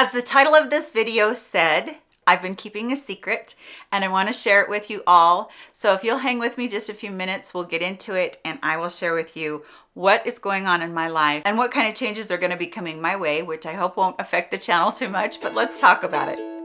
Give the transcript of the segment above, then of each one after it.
As the title of this video said, I've been keeping a secret and I want to share it with you all. So if you'll hang with me just a few minutes, we'll get into it and I will share with you what is going on in my life and what kind of changes are going to be coming my way, which I hope won't affect the channel too much, but let's talk about it.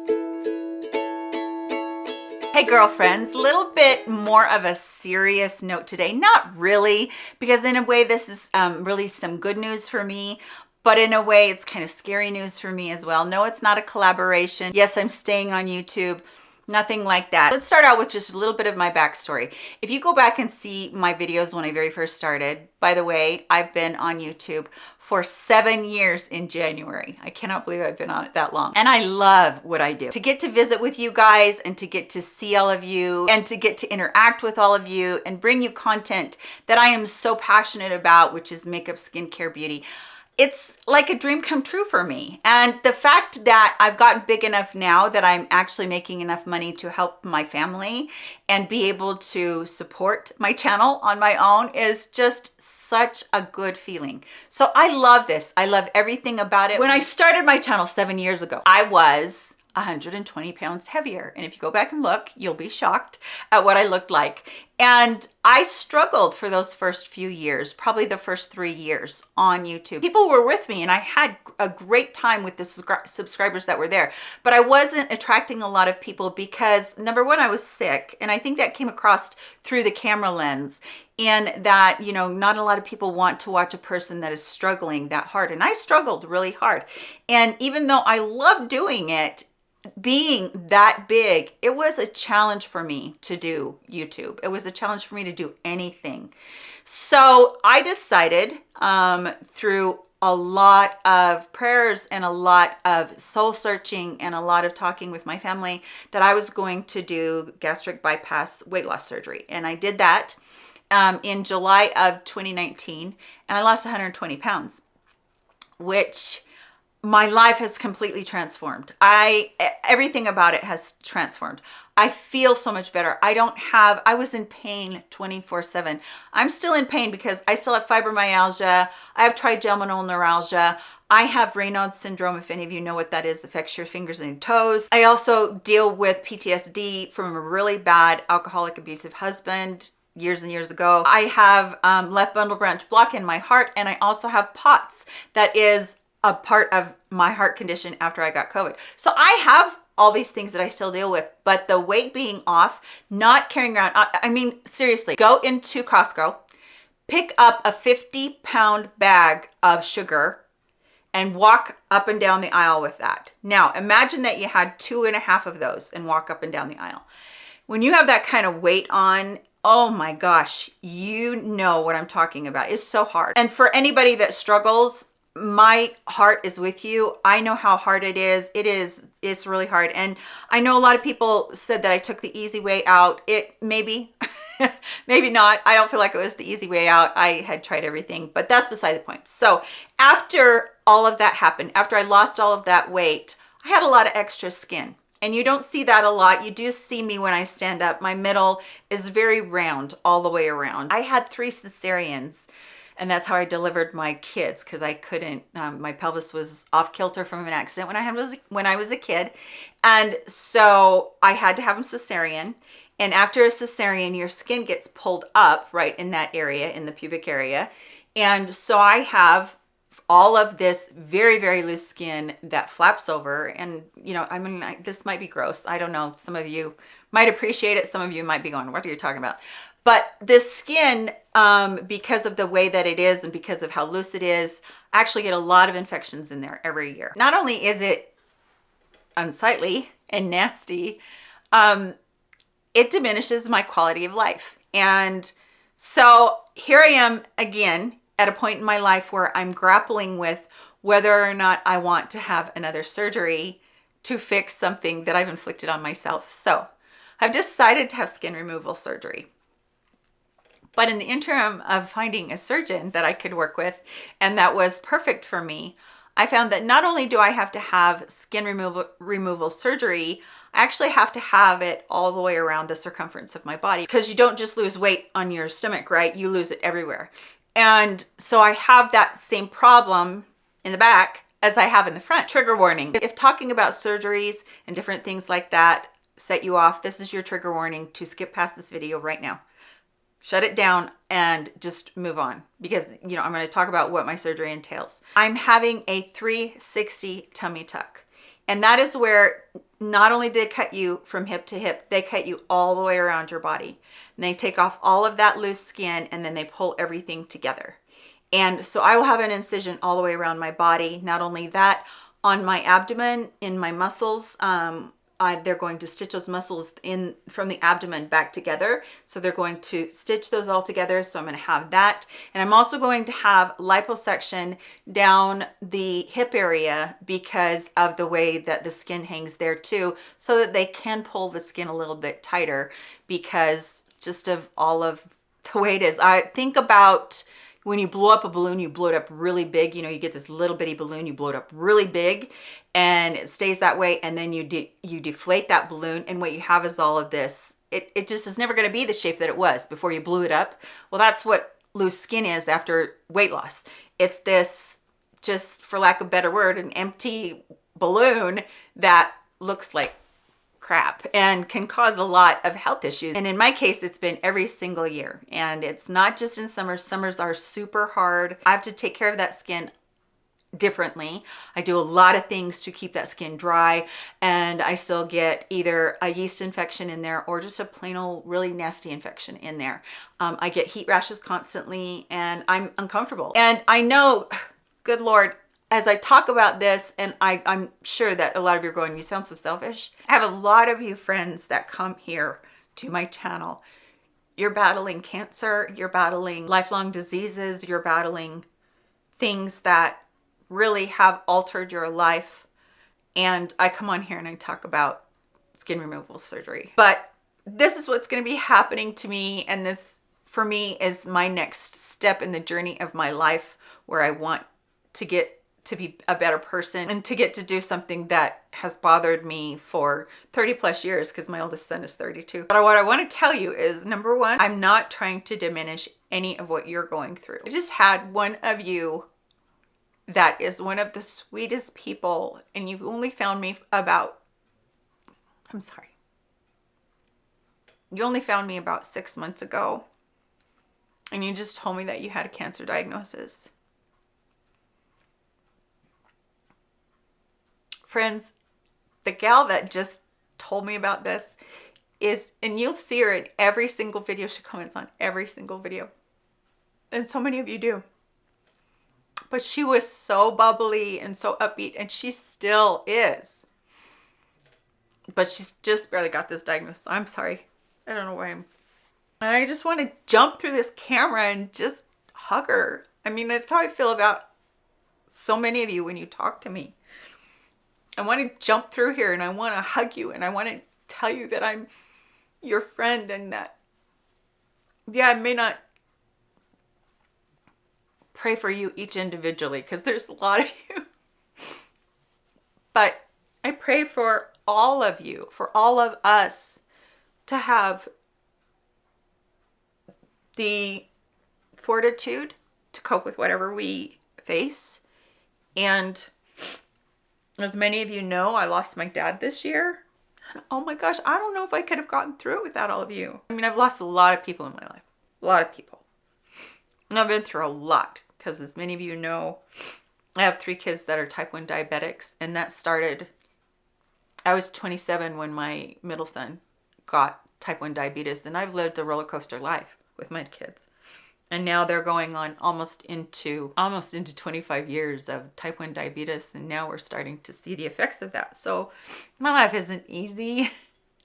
Hey girlfriends, little bit more of a serious note today. Not really, because in a way this is um, really some good news for me, but in a way it's kind of scary news for me as well. No, it's not a collaboration. Yes, I'm staying on YouTube. Nothing like that. Let's start out with just a little bit of my backstory. If you go back and see my videos when i very first started by the way i've been on youtube for seven years in january. I cannot believe i've been on it that long. And i love what i do. To get to visit with you guys and to get to see all of you and to get to interact with all of you and bring you content that i am so passionate about which is makeup skincare beauty it's like a dream come true for me. And the fact that I've gotten big enough now that I'm actually making enough money to help my family and be able to support my channel on my own is just such a good feeling. So I love this. I love everything about it. When I started my channel seven years ago, I was 120 pounds heavier. And if you go back and look, you'll be shocked at what I looked like. And I struggled for those first few years, probably the first three years on YouTube. People were with me and I had a great time with the subscribers that were there, but I wasn't attracting a lot of people because number one, I was sick. And I think that came across through the camera lens and that, you know, not a lot of people want to watch a person that is struggling that hard. And I struggled really hard. And even though I love doing it, being that big, it was a challenge for me to do YouTube. It was a challenge for me to do anything. So I decided um, through a lot of prayers and a lot of soul searching and a lot of talking with my family that I was going to do gastric bypass weight loss surgery. And I did that um, in July of 2019 and I lost 120 pounds, which my life has completely transformed. I, everything about it has transformed. I feel so much better. I don't have, I was in pain 24 seven. I'm still in pain because I still have fibromyalgia. I have trigeminal neuralgia. I have Raynaud's syndrome, if any of you know what that is, affects your fingers and your toes. I also deal with PTSD from a really bad alcoholic abusive husband years and years ago. I have um, left bundle branch block in my heart and I also have POTS that is a part of my heart condition after I got COVID. So I have all these things that I still deal with, but the weight being off, not carrying around, I mean, seriously, go into Costco, pick up a 50 pound bag of sugar and walk up and down the aisle with that. Now, imagine that you had two and a half of those and walk up and down the aisle. When you have that kind of weight on, oh my gosh, you know what I'm talking about. It's so hard. And for anybody that struggles, my heart is with you. I know how hard it is. It is it's really hard. And i know a lot of people said that i took the easy way out. It maybe maybe not. I don't feel like it was the easy way out. I had tried everything but that's beside the point. So after all of that happened after i lost all of that weight i had a lot of extra skin. And you don't see that a lot. You do see me when i stand up. My middle is very round all the way around. I had three cesareans and that's how I delivered my kids because I couldn't um, my pelvis was off kilter from an accident when I had was when I was a kid. And so I had to have them cesarean and after a cesarean your skin gets pulled up right in that area in the pubic area. And so I have all of this very very loose skin that flaps over. And you know I mean I, this might be gross. I don't know. Some of you might appreciate it. Some of you might be going what are you talking about? But this skin um, because of the way that it is and because of how loose it is I actually get a lot of infections in there every year. Not only is it unsightly and nasty um, it diminishes my quality of life. And so here I am again at a point in my life where I'm grappling with whether or not I want to have another surgery to fix something that I've inflicted on myself. So I've decided to have skin removal surgery. But in the interim of finding a surgeon that I could work with and that was perfect for me, I found that not only do I have to have skin removal, removal surgery, I actually have to have it all the way around the circumference of my body because you don't just lose weight on your stomach, right? You lose it everywhere. And so I have that same problem in the back as I have in the front. Trigger warning. If talking about surgeries and different things like that set you off, this is your trigger warning to skip past this video right now. Shut it down and just move on because, you know, I'm going to talk about what my surgery entails. I'm having a 360 tummy tuck. And that is where not only do they cut you from hip to hip, they cut you all the way around your body. And they take off all of that loose skin and then they pull everything together. And so I will have an incision all the way around my body. Not only that, on my abdomen, in my muscles, um, I, they're going to stitch those muscles in from the abdomen back together. So they're going to stitch those all together. So I'm going to have that. And I'm also going to have liposuction down the hip area because of the way that the skin hangs there too, so that they can pull the skin a little bit tighter because just of all of the way it is. I think about when you blow up a balloon, you blow it up really big. You know, you get this little bitty balloon, you blow it up really big and it stays that way. And then you, de you deflate that balloon. And what you have is all of this. It, it just is never going to be the shape that it was before you blew it up. Well, that's what loose skin is after weight loss. It's this, just for lack of a better word, an empty balloon that looks like crap and can cause a lot of health issues. And in my case, it's been every single year. And it's not just in summers. Summers are super hard. I have to take care of that skin differently. I do a lot of things to keep that skin dry and I still get either a yeast infection in there or just a plain old really nasty infection in there. Um, I get heat rashes constantly and I'm uncomfortable. And I know, good Lord, as I talk about this, and I, I'm sure that a lot of you are going, you sound so selfish. I have a lot of you friends that come here to my channel. You're battling cancer, you're battling lifelong diseases, you're battling things that really have altered your life. And I come on here and I talk about skin removal surgery. But this is what's going to be happening to me. And this, for me, is my next step in the journey of my life where I want to get to be a better person and to get to do something that has bothered me for 30 plus years because my oldest son is 32. But what I want to tell you is number one, I'm not trying to diminish any of what you're going through. I just had one of you that is one of the sweetest people and you've only found me about, I'm sorry. You only found me about six months ago and you just told me that you had a cancer diagnosis. Friends, the gal that just told me about this is, and you'll see her in every single video. She comments on every single video. And so many of you do. But she was so bubbly and so upbeat, and she still is. But she's just barely got this diagnosis. I'm sorry. I don't know why I'm... And I just want to jump through this camera and just hug her. I mean, that's how I feel about so many of you when you talk to me. I want to jump through here and I want to hug you and I want to tell you that I'm your friend and that, yeah, I may not pray for you each individually because there's a lot of you. but I pray for all of you, for all of us to have the fortitude to cope with whatever we face and as many of you know, I lost my dad this year. Oh my gosh, I don't know if I could have gotten through it without all of you. I mean, I've lost a lot of people in my life. A lot of people. I've been through a lot because as many of you know, I have three kids that are type 1 diabetics and that started, I was 27 when my middle son got type 1 diabetes and I've lived a roller coaster life with my kids and now they're going on almost into almost into 25 years of type 1 diabetes and now we're starting to see the effects of that. So my life isn't easy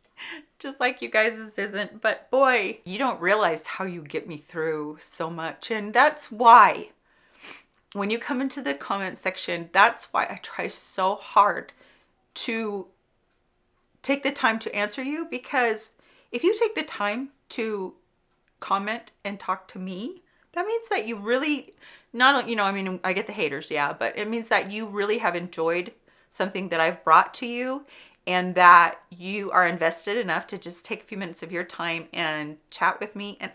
just like you guys this isn't but boy you don't realize how you get me through so much. And that's why when you come into the comment section that's why I try so hard to take the time to answer you because if you take the time to comment and talk to me, that means that you really, not, you know, I mean, I get the haters, yeah, but it means that you really have enjoyed something that I've brought to you and that you are invested enough to just take a few minutes of your time and chat with me. And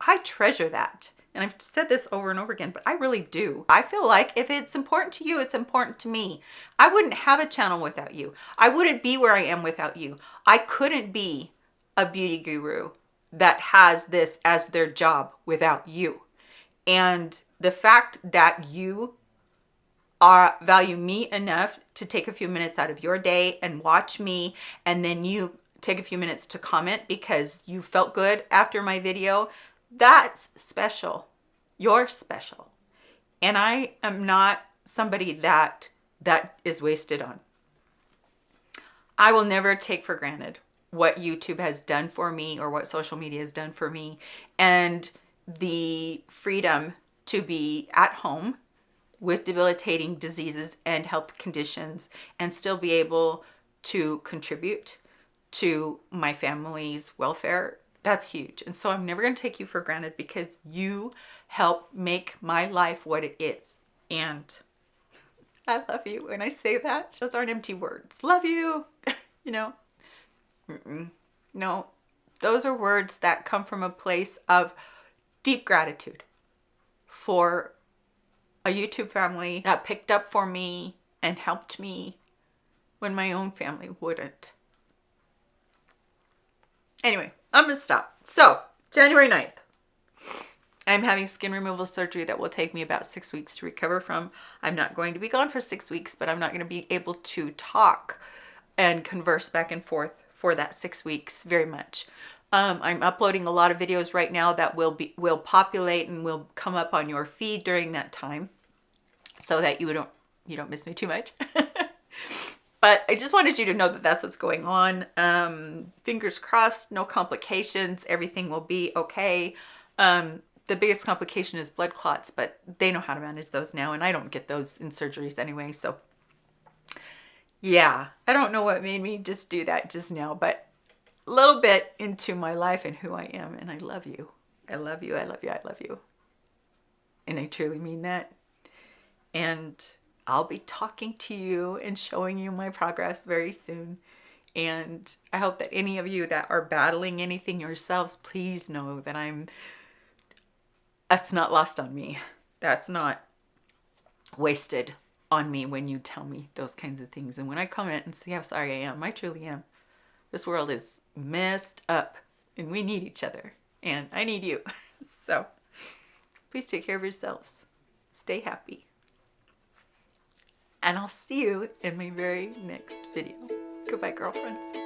I treasure that. And I've said this over and over again, but I really do. I feel like if it's important to you, it's important to me. I wouldn't have a channel without you. I wouldn't be where I am without you. I couldn't be a beauty guru that has this as their job without you. And the fact that you are value me enough to take a few minutes out of your day and watch me and then you take a few minutes to comment because you felt good after my video that's special. You're special. And i am not somebody that that is wasted on. I will never take for granted what youtube has done for me or what social media has done for me and the freedom to be at home with debilitating diseases and health conditions and still be able to contribute to my family's welfare, that's huge. And so I'm never going to take you for granted because you help make my life what it is. And I love you. When I say that, those aren't empty words. Love you, you know. Mm -mm. No, those are words that come from a place of deep gratitude for a YouTube family that picked up for me and helped me when my own family wouldn't. Anyway, I'm gonna stop. So, January 9th, I'm having skin removal surgery that will take me about six weeks to recover from. I'm not going to be gone for six weeks, but I'm not going to be able to talk and converse back and forth for that six weeks very much. Um, I'm uploading a lot of videos right now that will be will populate and will come up on your feed during that time so that you don't you don't miss me too much. but I just wanted you to know that that's what's going on. Um, fingers crossed, no complications. Everything will be okay. Um, the biggest complication is blood clots, but they know how to manage those now, and I don't get those in surgeries anyway. So yeah, I don't know what made me just do that just now, but a little bit into my life and who I am, and I love you. I love you. I love you. I love you. And I truly mean that and I'll be talking to you and showing you my progress very soon. And I hope that any of you that are battling anything yourselves, please know that I'm, that's not lost on me. That's not wasted on me when you tell me those kinds of things. And when I comment and say how sorry I am, I truly am. This world is messed up and we need each other and I need you. So please take care of yourselves. Stay happy and I'll see you in my very next video. Goodbye, girlfriends.